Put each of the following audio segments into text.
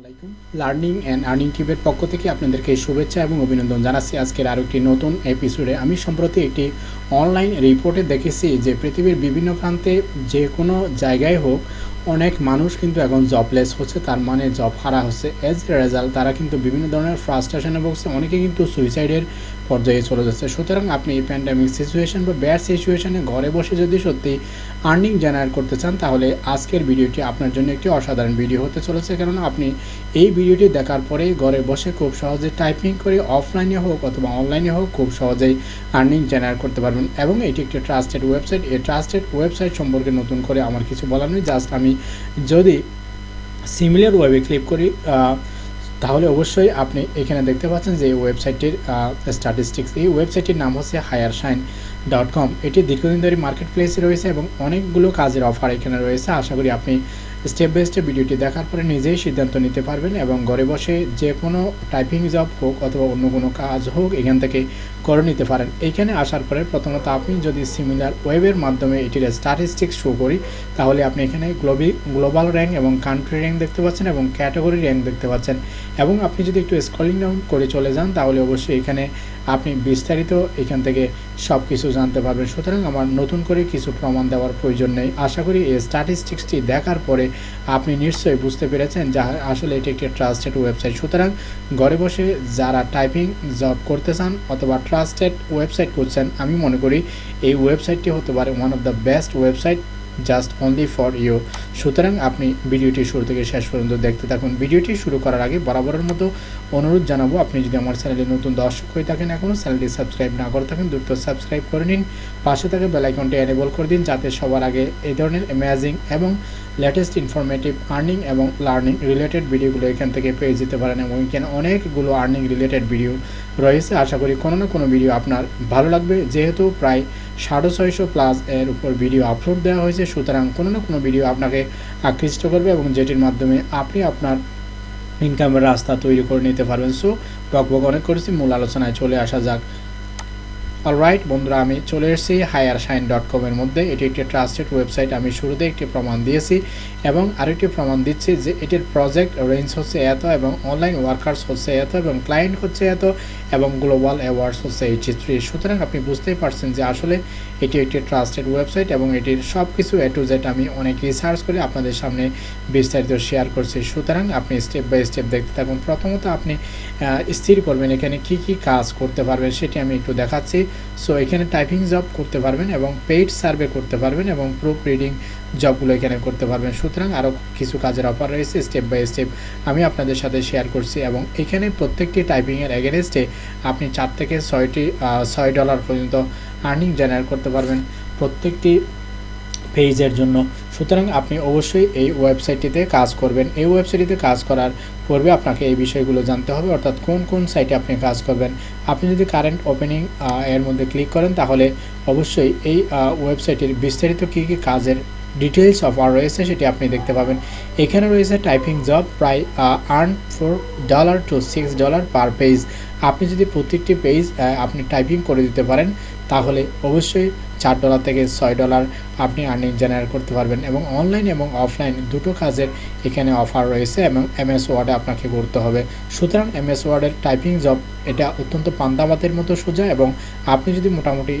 আলাইকুম। Learning and earning টিভের পক্ষ থেকে আপনাদেরকে শুভেচ্ছা এবং অভিনন্দন জানাচ্ছি। আজকের আরও একটি নতুন এপিসোডে আমি সম্প্রতি একটি অনলাইন রিপোর্টে দেখেছি যে পৃথিবীর বিভিন্ন প্রান্তে যে কোনো জায়গায় হোক অনেক মানুষ কিন্তু এখন জবলেস হচ্ছে, তার মানে জব হারা হচ্ছে। এজ রেজাল্ট তারা কিন্তু বিভিন্ন ধরনের ফ্রাস্ট্রেশনে ভুগছে। অনেকে কিন্তু সুইসাইডের পর্যায়ে চলে যাচ্ছে। সুতরাং আপনি এই প্যান্ডামিক সিচুয়েশন বা ব্যাড সিচুয়েশনে ঘরে বসে যদি সত্যি আর্নিং জেনারেট করতে চান, তাহলে আজকের ভিডিওটি আপনার জন্য একটি অসাধারণ ভিডিও হতে চলেছে। কেননা আপনি এই ভিডিওটি দেখার পরেই ঘরে বসে খুব সহজে টাইপিং করে অফলাইনে হোক অথবা অনলাইনে হোক খুব সহজেই আর্নিং জেনারেট করতে পারবেন। এবং এটি একটি ট্রাস্টেড ওয়েবসাইট এই ট্রাস্টেড ওয়েবসাইট সম্পর্কে নতুন করে আমার কিছু বলার নেই। জাস্ট আমি যদি সিমিলার ওয়েবে ক্লিক করি তাহলে অবশ্যই আপনি এখানে দেখতে পাচ্ছেন যে ওয়েবসাইটটির স্ট্যাটিস্টিক্স এই ওয়েবসাইটটির নাম হচ্ছে হায়ার সাইন ডট কম এটি দীর্ঘদিন ধরে মার্কেট প্লেসে রয়েছে এবং অনেকগুলো কাজের অফার এখানে রয়েছে। আশা করি আপনি স্টেপ বাই স্টেপ ভিডিওটি দেখার পরে নিজেই সিদ্ধান্ত নিতে পারবেন এবং ঘরে বসে যে কোনো টাইপিং জব হোক অথবা অন্য কোনো কাজ হোক এখান থেকে করে নিতে পারেন। এইখানে আসার পরে প্রথমত আপনি যদি সিমিলার ওয়েবের মাধ্যমে এটির স্ট্যাটিস্টিক্স শো করি, তাহলে আপনি এখানে গ্লোবি গ্লোবাল র্যাঙ্ক এবং কান্ট্রি র্যাঙ্ক দেখতে পাচ্ছেন এবং ক্যাটাগরি র্যাঙ্ক দেখতে পাচ্ছেন। এবং আপনি যদি একটু স্ক্রলিং ডাউন করে চলে যান, তাহলে অবশ্যই এখানে আপনি বিস্তারিত এখান থেকে সব কিছু জানতে পারবেন। সুতরাং আমার নতুন করে কিছু প্রমাণ দেওয়ার প্রয়োজন নেই। আশা করি এই স্ট্যাটিস্টিক্সটি দেখার পরে আপনি নিশ্চয়ই বুঝতে পেরেছেন যা আসলে এটি একটি ট্রাস্টেড ওয়েবসাইট সুতরাং ঘরে বসে যারা টাইপিং জব করতে চান অথবা ট্রাস্টেড ওয়েবসাইট করছেন আমি মনে করি এই ওয়েবসাইটটি হতে পারে one of the best website just only for you সুতরাং আপনি ভিডিওটি শুরু থেকে শেষ পর্যন্ত দেখতে থাকুন। ভিডিওটি শুরু করার আগে বরাবরের মতো অনুরোধ জানাব, আপনি যদি আমার চ্যানেলে নতুন দর্শক হয়ে থাকেন এখনও, চ্যানেলটি সাবস্ক্রাইব না করে থাকেন, দ্রুত সাবস্ক্রাইব করে নিন। পাশে থাকে বেলাইকনটি এনেবল করে দিন, যাতে সবার আগে এই ধরনের অ্যামেজিং এবং লেটেস্ট ইনফরমেটিভ আর্নিং এবং লার্নিং রিলেটেড ভিডিওগুলো এখান থেকে পেয়ে যেতে পারেন এবং এখানে অনেকগুলো আর্নিং রিলেটেড ভিডিও রয়েছে। আশা করি কোনো না কোনো ভিডিও আপনার ভালো লাগবে। যেহেতু প্রায় সাড়ে ছয়শো প্লাস এর উপর ভিডিও আপলোড দেওয়া হয়েছে, সুতরাং কোনো না কোনো ভিডিও আপনাকে আকৃষ্ট করবে এবং যেটির মাধ্যমে আপনি আপনার ইনকামের রাস্তা তৈরি করে নিতে পারবেন। সো বক অনেক করেছি। মূল আলোচনায় চলে আসা যাক অলরাইট বন্ধুরা, আমি চলে এসেছি হায়ার শাইন ডট কমের মধ্যে। এটি একটি ট্রাস্টেড ওয়েবসাইট আমি শুরুতে একটি প্রমাণ দিয়েছি এবং আরেকটি প্রমাণ দিচ্ছি যে এটির প্রজেক্ট রেঞ্জ হচ্ছে এত এবং অনলাইন ওয়ার্কার্স হচ্ছে এত এবং ক্লায়েন্ট হচ্ছে এত এবং গ্লোবাল অ্যাওয়ার্ডস হচ্ছে এইচি থ্রি। সুতরাং আপনি বুঝতেই পারছেন যে আসলে এটি একটি ট্রাস্টেড ওয়েবসাইট এবং এটির সব কিছু এ টু জেড আমি অনেক রিসার্চ করে আপনাদের সামনে বিস্তারিত শেয়ার করছি। সুতরাং আপনি স্টেপ বাই স্টেপ দেখতে থাকুন। প্রথমত আপনি স্থির করবেন এখানে কি কি কাজ করতে পারবেন, সেটি আমি একটু দেখাচ্ছি। সো এখানে টাইপিং জব করতে পারবেন এবং পেইড সার্ভে করতে পারবেন এবং প্রুফ রিডিং জবগুলো এখানে করতে পারবেন। সুতরাং আরও কিছু কাজের অফার রয়েছে স্টেপ বাই স্টেপ আমি আপনাদের সাথে শেয়ার করছি এবং এখানে প্রত্যেকটি টাইপিংয়ের এগেনস্টে আপনি চার থেকে ছয়টি ছয় ডলার পর্যন্ত আর্নিং জেনারেট করতে পারবেন। প্রত্যেকটি পেজের জন্য। সুতরাং আপনি অবশ্যই এই ওয়েবসাইটটিতে কাজ করবেন। এই ওয়েবসাইটটিতে কাজ করার পূর্বে আপনাকে এই বিষয়গুলো জানতে হবে, অর্থাৎ কোন কোন সাইটে আপনি কাজ করবেন। আপনি যদি কারেন্ট ওপেনিং এর মধ্যে ক্লিক করেন, তাহলে অবশ্যই এই ওয়েবসাইটের বিস্তারিত কী কী কাজের ডিটেলস অফার রয়েছে সেটি আপনি দেখতে পাবেন। এখানে রয়েছে টাইপিং জব প্রায় earn four dollar to six dollar per page আপনি যদি প্রত্যেকটি পেজ আপনি টাইপিং করে দিতে পারেন, তাহলে অবশ্যই চার ডলার থেকে ছয় ডলার আপনি আর্নিং জেনারেট করতে পারবেন এবং অনলাইন এবং অফলাইন দুটো কাজের এখানে অফার রয়েছে এবং এমএস ওয়ার্ডে আপনাকে করতে হবে। সুতরাং এমএস ওয়ার্ডের টাইপিং জব এটা অত্যন্ত পান্দাবাতের মতো সোজা এবং আপনি যদি মোটামুটি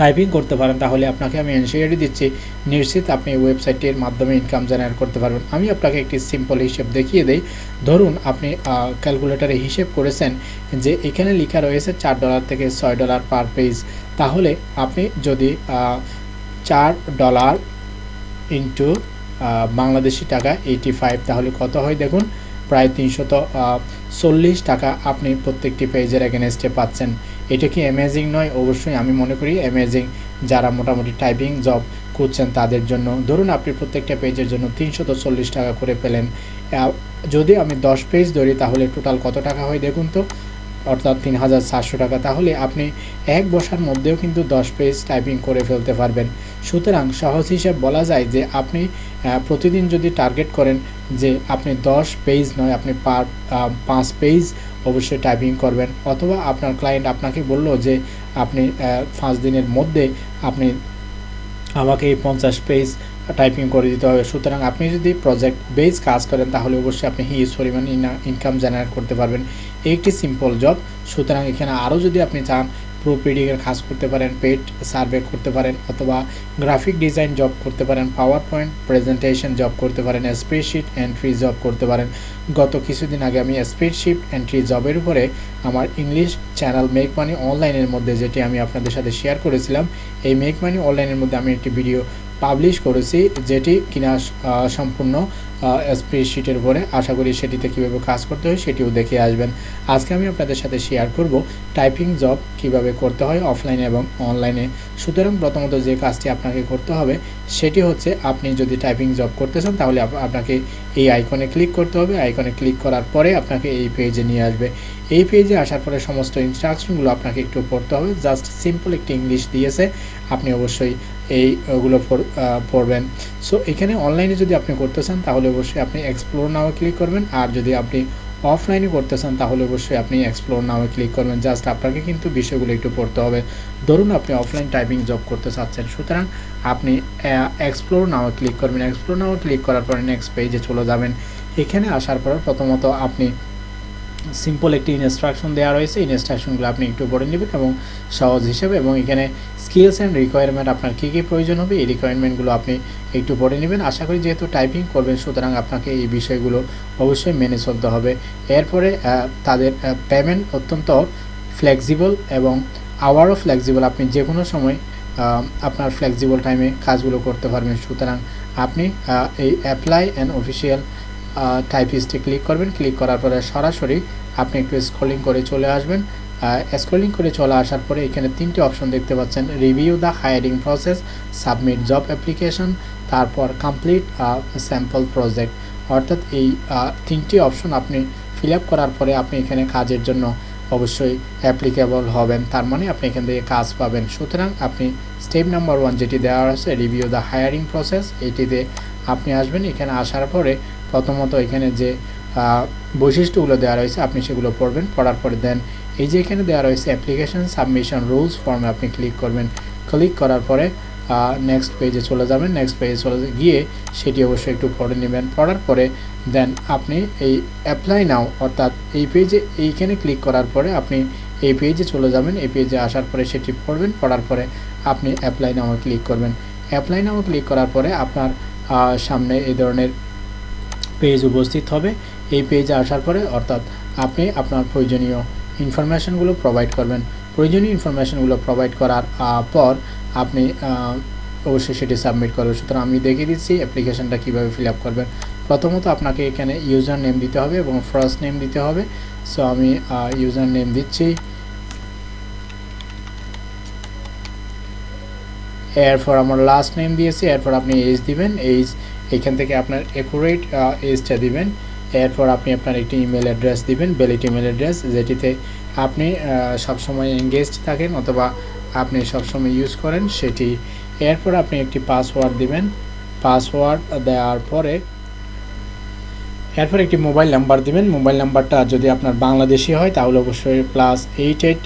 টাইপিং করতে পারেন, তাহলে আপনাকে আমি এনসিআরটি দিচ্ছি। নিশ্চিত আপনি ওয়েবসাইটের মাধ্যমে ইনকাম জেনারেট করতে পারবেন। আমি আপনাকে একটি সিম্পল হিসেব দেখিয়ে দেই। ধরুন আপনি ক্যালকুলেটারে হিসেব করেছেন যে এখানে লেখা রয়েছে চার ডলার থেকে ছয় ডলার পার পেজ তাহলে আপনি যদি চার ডলার ইন্টু বাংলাদেশি টাকা এইটি ফাইভ তাহলে কত হয় দেখুন? প্রায় তিনশত চল্লিশ টাকা আপনি প্রত্যেকটি পেজের এগেনস্টে পাচ্ছেন। এটা কি অ্যামেজিং নয়? অবশ্যই আমি মনে করি অ্যামেজিং যারা মোটামুটি টাইপিং জব করছেন তাদের জন্য। ধরুন আপনি প্রত্যেকটা পেজের জন্য তিনশত চল্লিশ টাকা করে পেলেন। যদি আমি দশ পেজ ধরি তাহলে টোটাল কত টাকা হয় দেখুন তো? অর্থাৎ তিন হাজার চারশো টাকা। তাহলে আপনি এক বসার মধ্যেও কিন্তু দশ পেজ টাইপিং করে ফেলতে পারবেন। সুতরাং সহজ হিসেব বলা যায় যে আপনি প্রতিদিন যদি টার্গেট করেন যে আপনি দশ পেজ নয়, আপনি পার পাঁচ পেজ অবশ্যই টাইপিং করবেন। অথবা আপনার ক্লায়েন্ট আপনাকে বলল যে আপনি পাঁচ দিনের মধ্যে আপনি আমাকে পঞ্চাশ পেজ টাইপিং করে দিতে হবে। সুতরাং আপনি যদি প্রজেক্ট বেস কাজ করেন তাহলে অবশ্যই আপনি হিউজ পরিমাণ ইনকাম জেনারেট করতে পারবেন। একটি সিম্পল জব সুতরাং এখানে আরও যদি আপনি চান প্রুফ রিডিংয়ের কাজ করতে পারেন পেট সার্ভে করতে পারেন, অথবা গ্রাফিক ডিজাইন জব করতে পারেন পাওয়ার পয়েন্ট প্রেজেন্টেশন জব করতে পারেন স্প্রেডশিট এন্ট্রি জব করতে পারেন। গত কিছুদিন আগে আমি স্প্রেডশিট এন্ট্রি জবের উপরে আমার ইংলিশ চ্যানেল মেক মানি অনলাইনের মধ্যে যেটি আমি আপনাদের সাথে শেয়ার করেছিলাম, এই মেক মানি অনলাইনের মধ্যে আমি একটি ভিডিও পাবলিশ করেছি, যেটি কিনা সম্পূর্ণ স্প্রেডশিটের উপরে। আশা করি সেটিতে কীভাবে কাজ করতে হয় সেটিও দেখে আসবেন। আজকে আমি আপনাদের সাথে শেয়ার করব টাইপিং জব কীভাবে করতে হয় অফলাইনে এবং অনলাইনে সুতরাং প্রথমত যে কাজটি আপনাকে করতে হবে, সেটি হচ্ছে আপনি যদি টাইপিং জব করতে চান, তাহলে আপনাকে এই আইকনে ক্লিক করতে হবে। আইকনে ক্লিক করার পরে আপনাকে এই পেজে নিয়ে আসবে। এই পেজে আসার পরে সমস্ত ইনস্ট্রাকশনগুলো আপনাকে একটু পড়তে হবে। জাস্ট সিম্পল একটি ইংলিশ দিয়েছে। আপনি অবশ্যই এই, ওগুলো পড়বেন। সো এখানে অনলাইনে যদি আপনি করতে চান, তাহলে অবশ্যই আপনি এক্সপ্লোর নাও ক্লিক করবেন। আর যদি আপনি অফলাইনে করতে চান, তাহলে অবশ্যই আপনি এক্সপ্লোর নামে ক্লিক করবেন। জাস্ট আপনাকে কিন্তু বিষয়গুলো একটু পড়তে হবে। ধরুন আপনি অফলাইন টাইপিং জব করতে চাচ্ছেন। সুতরাং আপনি এক্সপ্লোর নামে ক্লিক করবেন। এক্সপ্লোর নামে ক্লিক করার পরে নেক্সট পেজে চলে যাবেন। এখানে আসার পর প্রথমত আপনি সিম্পল একটি ইনস্ট্রাকশন দেওয়া রয়েছে। ইনস্ট্রাকশনগুলো আপনি একটু পড়ে নেবেন এবং সহজ হিসেবে এবং এখানে স্কিলস অ্যান্ড রিকোয়ারমেন্ট আপনার কী কী প্রয়োজন হবে, এই রিকোয়ারমেন্টগুলো আপনি একটু পড়ে নেবেন। আশা করি যেহেতু টাইপিং করবেন, সুতরাং আপনাকে এই বিষয়গুলো অবশ্যই মেনে চলতে হবে। এরপরে তাদের পেমেন্ট অত্যন্ত ফ্লেক্সিবল এবং আওয়ারও ফ্লেক্সিবল আপনি যে কোনো সময় আপনার ফ্লেক্সিবল টাইমে কাজগুলো করতে পারবেন। সুতরাং আপনি এই অ্যাপ্লাই অ্যান্ড অফিসিয়াল টাইপিস্টে ক্লিক করবেন। ক্লিক করার পরে সরাসরি আপনি একটু স্ক্রলিং করে চলে আসবেন। স্ক্রলিং করে চলে আসার পরে এখানে তিনটি অপশন দেখতে পাচ্ছেন। Review the hiring process submit job application তারপর কমপ্লিট স্যাম্পল প্রজেক্ট অর্থাৎ এই তিনটি অপশন আপনি ফিল করার পরে আপনি এখানে কাজের জন্য অবশ্যই অ্যাপ্লিকেবল হবেন। তার মানে আপনি এখান থেকে কাজ পাবেন। সুতরাং আপনি স্টেপ নাম্বার ওয়ান যেটি দেওয়া আছে রিভিউ দ্য হায়ারিং প্রসেস এটিতে আপনি আসবেন। এখানে আসার পরে প্রথমত এখানে যে বৈশিষ্ট্যগুলো দেওয়া রয়েছে, আপনি সেগুলো পড়বেন, পড়ার পরে দেন এই যে এখানে দেওয়া রয়েছে অ্যাপ্লিকেশন সাবমিশন রুলস ফর্মে আপনি ক্লিক করবেন। ক্লিক করার পরে নেক্সট পেজে চলে যাবেন নেক্সট পেজে চলে গিয়ে সেটি অবশ্যই একটু পড়ে নেবেন। পড়ার পরে দেন আপনি এই অ্যাপ্লাই নাও অর্থাৎ এই পেজে এইখানে ক্লিক করার পরে আপনি এই পেজে চলে যাবেন, এই পেজে আসার পরে সেটি পড়বেন, পড়ার পরে আপনি অ্যাপ্লাই নাও ক্লিক করবেন। অ্যাপ্লাই নাও ক্লিক করার পরে আপনার সামনে এই ধরনের পেজ উপস্থিত হবে। এই পেজে আসার পরে অর্থাৎ আপনি আপনার প্রয়োজনীয় ইনফরমেশানগুলো প্রোভাইড করবেন। প্রয়োজনীয় ইনফরমেশানগুলো প্রোভাইড করার পর আপনি অবশ্যই সেটি সাবমিট করবেন। সুতরাং আমি দেখিয়ে দিচ্ছি অ্যাপ্লিকেশানটা কীভাবে ফিল আপ করবেন। প্রথমত আপনাকে এখানে ইউজার নেম দিতে হবে এবং ফার্স্ট নেম দিতে হবে। সো আমি ইউজার নেম দিচ্ছি। এরপর আমার লাস্ট নেম দিয়েছি, এরপর আপনি এজ দিবেন এইজ এখান থেকে আপনার অ্যাকুরেট এজটা দিবেন। এরপর আপনি আপনার একটি ইমেল অ্যাড্রেস দিবেন ভ্যালিড ইমেল অ্যাড্রেস যেটিতে আপনি সবসময় এঙ্গেজড থাকেন অথবা আপনি সবসময় ইউজ করেন সেটি। এরপর আপনি একটি পাসওয়ার্ড দিবেন। পাসওয়ার্ড দেওয়ার পরে এরপর একটি মোবাইল নাম্বার দিবেন। মোবাইল নাম্বারটা যদি আপনার বাংলাদেশি হয়, তাহলে অবশ্যই প্লাস এইট এইট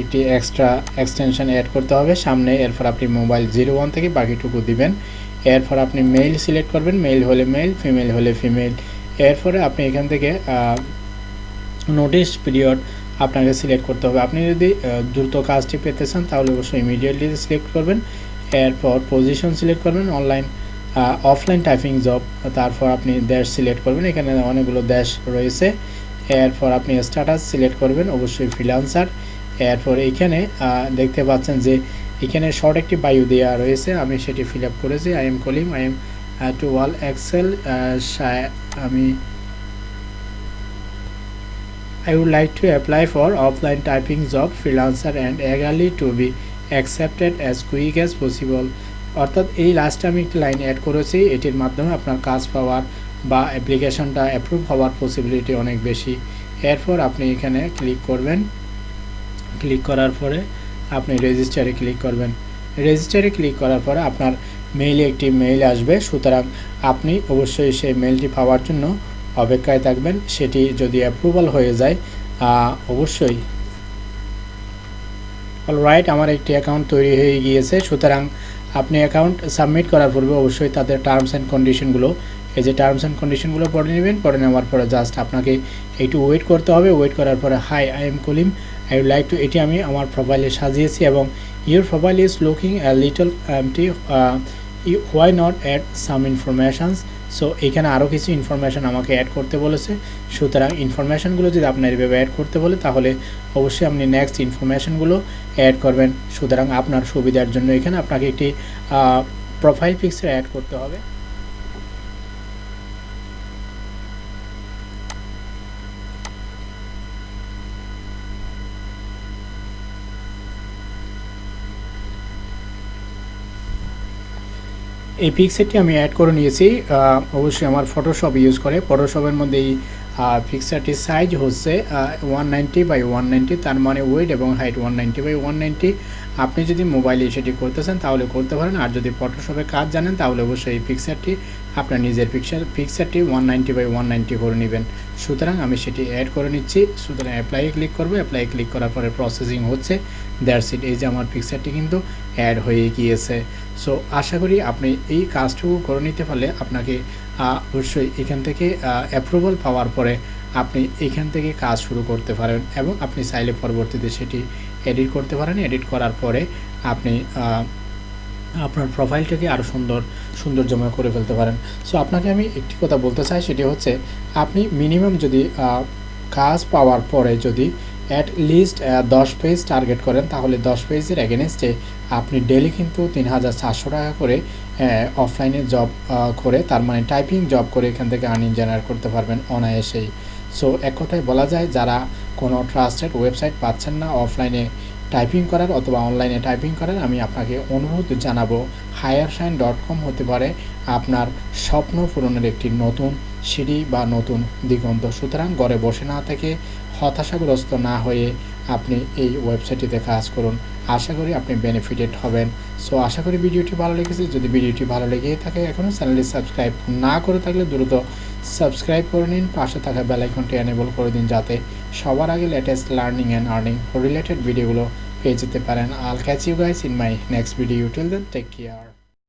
একটি এক্সট্রা এক্সটেনশন অ্যাড করতে হবে। সামনে এরপর আপনি মোবাইল জিরো ওয়ান থেকে বাকিটুকু দিবেন। এরপর আপনি মেইল সিলেক্ট করবেন। মেইল হলে মেইল ফিমেল হলে ফিমেল এরপরে আপনি এখান থেকে নোটিশ পিরিয়ড আপনাকে সিলেক্ট করতে হবে। আপনি যদি দ্রুত কাজটি পেতে চান, তাহলে অবশ্যই ইমিডিয়েটলি সিলেক্ট করবেন। এরপর পজিশন সিলেক্ট করবেন। অনলাইন অফলাইন টাইপিং জব তারপর আপনি দেশ সিলেক্ট করবেন। এখানে অনেকগুলো দেশ রয়েছে। এরপর আপনি স্ট্যাটাস সিলেক্ট করবেন, অবশ্যই ফ্রিলান্সার এরপর এইখানে দেখতে পাচ্ছেন যে এখানে শর্ট একটি বায়ু দেওয়া রয়েছে। আমি সেটি ফিল আপ করেছি I am Kalim I am to wall excel আমি, I would like to apply for offline typing job, freelancer and eagerly to be accepted as quick as possible অর্থাৎ এই লাস্টে আমি একটি লাইন অ্যাড করেছি, এটির মাধ্যমে আপনার কাজ পাওয়ার বা অ্যাপ্লিকেশনটা অ্যাপ্রুভ হওয়ার পসিবিলিটি অনেক বেশি। এরপর আপনি এখানে ক্লিক করবেন। ক্লিক করার পরে আপনি রেজিস্টারে ক্লিক করবেন। রেজিস্টারে ক্লিক করার পরে আপনার মেইলে একটি মেইল আসবে। সুতরাং আপনি অবশ্যই সেই মেইলটি পাওয়ার জন্য অপেক্ষায় থাকবেন। সেটি যদি অ্যাপ্রুভাল হয়ে যায় অবশ্যই। অল রাইট আমার একটি অ্যাকাউন্ট তৈরি হয়ে গিয়েছে। সুতরাং আপনি অ্যাকাউন্ট সাবমিট করার পূর্বে অবশ্যই তাদের টার্মস অ্যান্ড কন্ডিশনগুলো এই যে টার্মস অ্যান্ড কন্ডিশনগুলো পড়ে নেবেন, পড়ে নেওয়ার পরে জাস্ট আপনাকে একটু ওয়েট করতে হবে। ওয়েট করার পরে hi I am Kalim I would like to এটি আমি আমার প্রোফাইলে সাজিয়েছি এবং your profile is looking little empty why not add some informations so এখানে আরও কিছু ইনফরমেশান আমাকে অ্যাড করতে বলেছে। সুতরাং ইনফরমেশানগুলো যদি আপনার এভাবে অ্যাড করতে বলে, তাহলে অবশ্যই আপনি নেক্সট ইনফরমেশানগুলো অ্যাড করবেন। সুতরাং আপনার সুবিধার জন্য এখানে আপনাকে একটি প্রোফাইল পিকচার অ্যাড করতে হবে। এই পিকচারটি আমি অ্যাড করে নিয়েছি অবশ্যই আমার ফটোশপ ইউজ করে। ফটোশপের মধ্যে এই পিকচারটির সাইজ হচ্ছে ওয়ান নাইনটি বাই ওয়ান তার মানে ওয়েট এবং height one ninety by one আপনি যদি মোবাইলে সেটি করতেছেন, তাহলে করতে পারেন। আর যদি ফটোশপে কাজ জানেন, তাহলে অবশ্যই এই পিকচারটি আপনার নিজের picture পিকচারটি one ninety by one ninety করে নেবেন। সুতরাং আমি সেটি অ্যাড করে নিচ্ছি। সুতরাং অ্যাপ্লাই ক্লিক করব। অ্যাপ্লাই ক্লিক করার পরে প্রসেসিং হচ্ছে। দ্যাটস ইট এই যে আমার পিকচারটি কিন্তু অ্যাড হয়ে গিয়েছে। সো আশা করি আপনি এই কাজটুকু করে নিতে পারলে আপনাকে অবশ্যই এখান থেকে অ্যাপ্রুভাল পাওয়ার পরে আপনি এখান থেকে কাজ শুরু করতে পারেন এবং আপনি চাইলে পরবর্তীতে সেটি এডিট করতে পারেন। এডিট করার পরে আপনি আপনার প্রোফাইলটাকে আরও সুন্দর, সৌন্দর্যময় করে ফেলতে পারেন। সো আপনাকে আমি একটি কথা বলতে চাই, সেটি হচ্ছে আপনি মিনিমাম যদি কাজ পাওয়ার পরে যদি অ্যাট লিস্ট দশ পেজ টার্গেট করেন, তাহলে দশ পেজের এগেনস্টে আপনি ডেলি কিন্তু তিন হাজার চারশো টাকা করে অফলাইনে জব করে, তার মানে টাইপিং জব করে এখান থেকে আর্নিং জেনারেট করতে পারবেন অনায়াসেই। সো এক কথায় বলা যায়, যারা কোনো ট্রাস্টেড ওয়েবসাইট পাচ্ছেন না অফলাইনে টাইপিং করার অথবা অনলাইনে টাইপিং করার, আমি আপনাকে অনুরোধ জানাব হায়ার শাইন ডট কম হতে পারে আপনার স্বপ্ন পূরণের একটি নতুন সিঁড়ি বা নতুন দিগন্ত। সুতরাং ঘরে বসে না থেকে হতাশাগ্রস্ত না হয়ে আপনি এই ওয়েবসাইটটিতে কাজ করুন। আশা করি আপনি বেনিফিটেড হবেন। সো আশা করি ভিডিওটি ভালো লেগেছে। যদি ভিডিওটি ভালো লেগে থাকে এখনও চ্যানেলটি সাবস্ক্রাইব না করে থাকলে দ্রুত সাবস্ক্রাইব করে নিন। পাশে থাকা বেলাইকনটি এনেবল করে দিন যাতে সবার আগে latest learning and earning related ভিডিওগুলো পেয়ে যেতে পারেন। I'll catch you guys in my next video till then take care